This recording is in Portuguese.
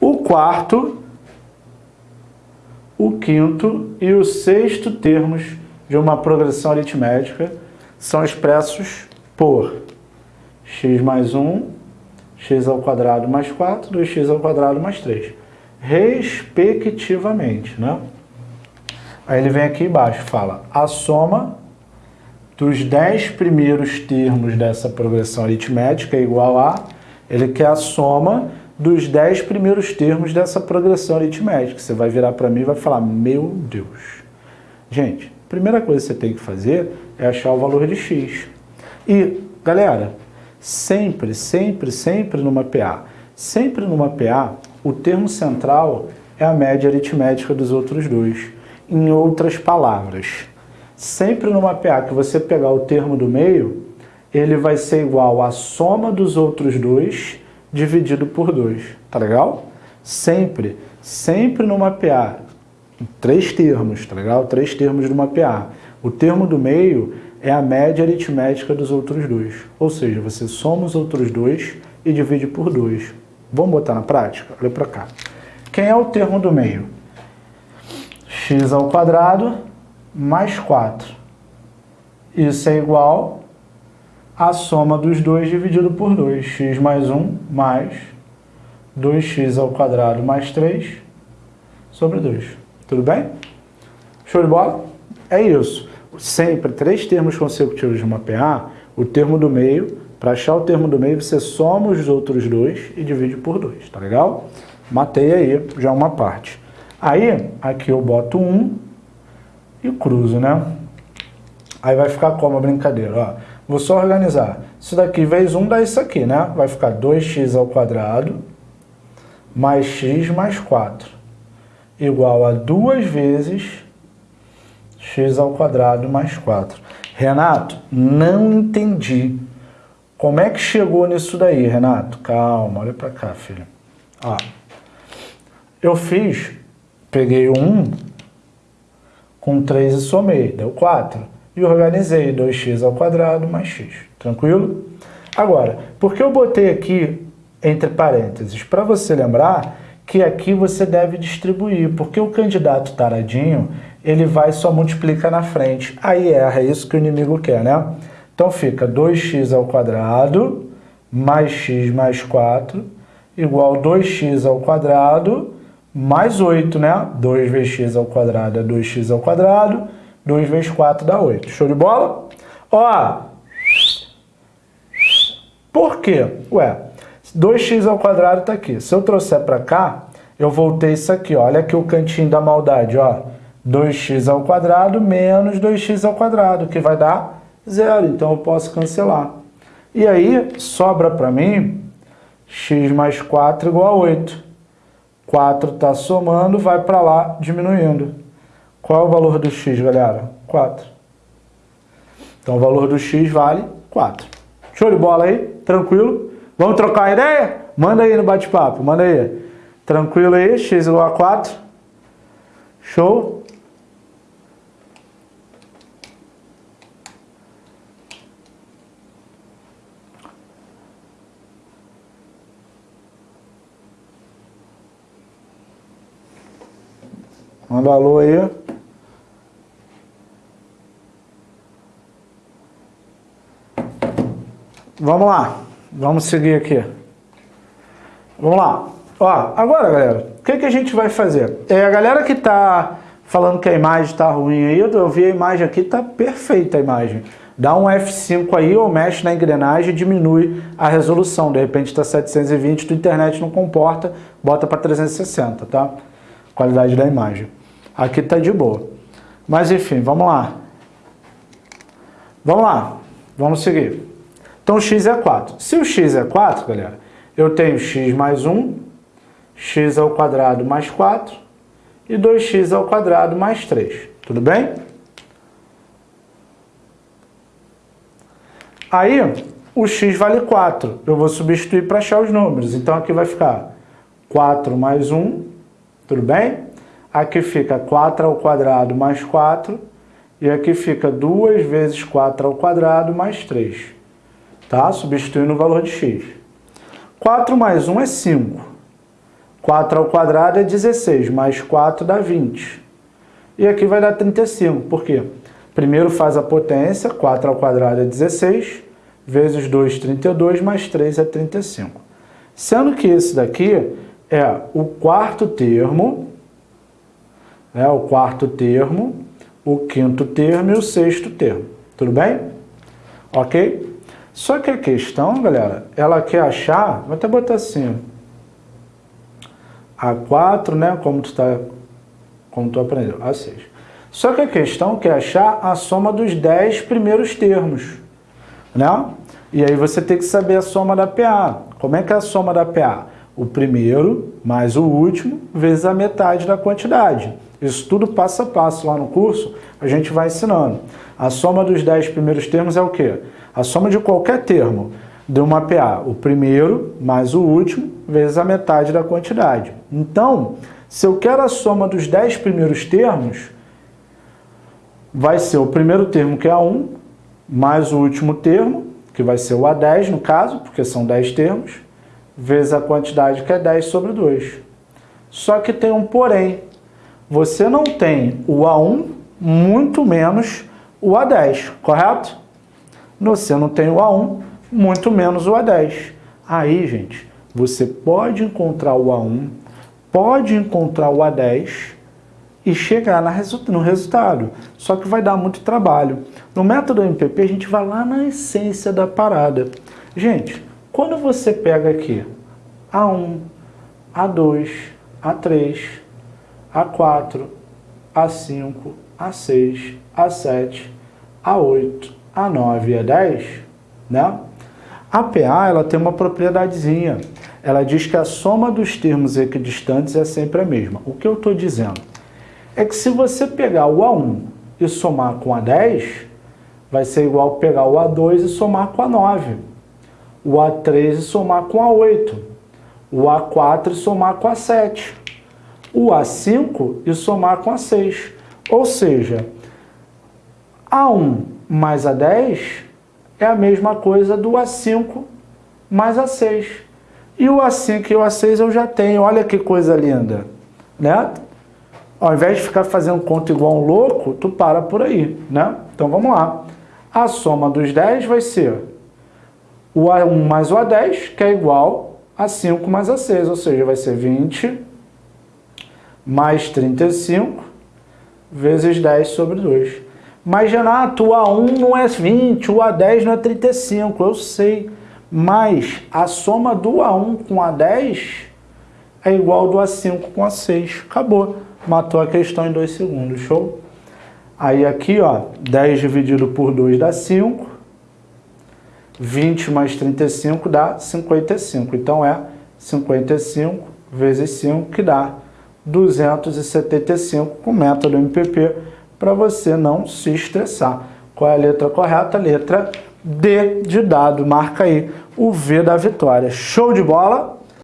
O quarto, o quinto e o sexto termos de uma progressão aritmética são expressos por x mais 1, x ao quadrado mais 4, 2x ao quadrado mais 3, respectivamente, né? Aí ele vem aqui embaixo fala a soma dos 10 primeiros termos dessa progressão aritmética é igual a... Ele quer a soma dos 10 primeiros termos dessa progressão aritmética. Você vai virar para mim e vai falar, meu Deus. Gente, primeira coisa que você tem que fazer é achar o valor de x. E, galera, sempre, sempre, sempre numa PA, sempre numa PA, o termo central é a média aritmética dos outros dois. Em outras palavras, sempre numa PA que você pegar o termo do meio, ele vai ser igual à soma dos outros dois dividido por 2, tá legal? Sempre, sempre numa PA, três termos, tá legal? Três termos de uma PA. O termo do meio é a média aritmética dos outros dois, ou seja, você soma os outros dois e divide por 2. Vamos botar na prática? Olha para cá. Quem é o termo do meio? x ao quadrado mais 4. Isso é igual à soma dos dois dividido por 2. x mais 1 mais 2x ao quadrado mais 3 sobre 2. Tudo bem? Show de bola? É isso. Sempre três termos consecutivos de uma PA, o termo do meio, para achar o termo do meio, você soma os outros dois e divide por 2, tá legal? Matei aí já uma parte. Aí, aqui eu boto 1 e cruzo, né? Aí vai ficar como a brincadeira, ó. Vou só organizar. Isso daqui vezes 1 dá isso aqui, né? Vai ficar 2x ao quadrado mais x mais 4 igual a 2 vezes x ao quadrado mais 4. Renato, não entendi. Como é que chegou nisso daí, Renato? Calma, olha para cá, filho. Ó, eu fiz Peguei um com 3 e somei, deu 4. E organizei 2x ao quadrado mais x. Tranquilo? Agora, por que eu botei aqui entre parênteses? Para você lembrar que aqui você deve distribuir, porque o candidato taradinho, ele vai só multiplica na frente. Aí erra, é isso que o inimigo quer, né? Então fica 2x ao quadrado mais x mais 4 igual 2x ao quadrado mais 8, né? 2 vezes x ao quadrado é 2x ao quadrado, 2 vezes 4 dá 8. Show de bola? Ó, por quê? Ué, 2x ao quadrado está aqui. Se eu trouxer para cá, eu voltei isso aqui, ó. olha aqui o cantinho da maldade, ó. 2x ao quadrado menos 2x ao quadrado, que vai dar zero, então eu posso cancelar. E aí, sobra para mim x mais 4 igual a 8. 4 está somando, vai para lá diminuindo. Qual é o valor do x, galera? 4. Então o valor do x vale 4. Show de bola aí? Tranquilo? Vamos trocar a ideia? Manda aí no bate-papo, manda aí. Tranquilo aí? x igual a 4. Show? Manda alô aí. Vamos lá. Vamos seguir aqui. Vamos lá. Ó, agora, galera, o que, que a gente vai fazer? É a galera que tá falando que a imagem tá ruim aí, eu vi a imagem aqui, tá perfeita a imagem. Dá um F5 aí ou mexe na engrenagem e diminui a resolução. De repente está 720, tua internet não comporta, bota para 360, tá? Qualidade da imagem. Aqui está de boa. Mas enfim, vamos lá. Vamos lá. Vamos seguir. Então x é 4. Se o x é 4, galera, eu tenho x mais 1, x ao quadrado mais 4 e 2x ao quadrado mais 3. Tudo bem? Aí, o x vale 4. Eu vou substituir para achar os números. Então aqui vai ficar 4 mais 1, tudo bem? Aqui fica 4 ao quadrado mais 4. E aqui fica 2 vezes 4 ao quadrado mais 3. Tá? Substituindo o valor de x. 4 mais 1 é 5. 4 ao quadrado é 16, mais 4 dá 20. E aqui vai dar 35, por quê? Primeiro faz a potência, 4 ao quadrado é 16, vezes 2, 32, mais 3 é 35. Sendo que esse daqui é o quarto termo, é o quarto termo, o quinto termo e o sexto termo. Tudo bem? Ok? Só que a questão, galera, ela quer achar, vou até botar assim, A4, né, como tu, tá, como tu aprendeu, A6. Só que a questão quer achar a soma dos 10 primeiros termos, né? E aí você tem que saber a soma da PA. Como é que é a soma da PA? O primeiro mais o último vezes a metade da quantidade. Isso tudo passo a passo lá no curso, a gente vai ensinando. A soma dos 10 primeiros termos é o quê? A soma de qualquer termo de uma PA. O primeiro mais o último vezes a metade da quantidade. Então, se eu quero a soma dos 10 primeiros termos, vai ser o primeiro termo, que é A1, mais o último termo, que vai ser o A10 no caso, porque são 10 termos, vezes a quantidade que é 10 sobre 2. Só que tem um porém. Você não tem o A1, muito menos o A10, correto? Você não tem o A1, muito menos o A10. Aí, gente, você pode encontrar o A1, pode encontrar o A10 e chegar no resultado. Só que vai dar muito trabalho. No método MPP, a gente vai lá na essência da parada. Gente, quando você pega aqui A1, A2, A3, A4, A5, A6, A7, A8, A9 e A10, né? A PA ela tem uma propriedadezinha. Ela diz que a soma dos termos equidistantes é sempre a mesma. O que eu estou dizendo? é que se você pegar o A1 e somar com a 10, vai ser igual pegar o A2 e somar com a 9, o A3 e somar com a 8, o A4 e somar com a 7, o A5 e somar com a 6. Ou seja, A1 mais A10 é a mesma coisa do A5 mais A6. E o A5 e o A6 eu já tenho, olha que coisa linda, né? Ao invés de ficar fazendo conta igual um louco, tu para por aí, né? Então vamos lá. A soma dos 10 vai ser o A1 mais o A10, que é igual a 5 mais a 6, ou seja, vai ser 20 mais 35 vezes 10 sobre 2. Mas, Renato, o A1 não é 20, o A10 não é 35, eu sei. Mas a soma do A1 com A10 é igual do A5 com A6. Acabou matou a questão em 2 segundos, show? Aí aqui, ó, 10 dividido por 2 dá 5, 20 mais 35 dá 55. Então é 55 vezes 5 que dá 275 com método MPP para você não se estressar. Qual é a letra correta? Letra D de dado. Marca aí o V da vitória. Show de bola?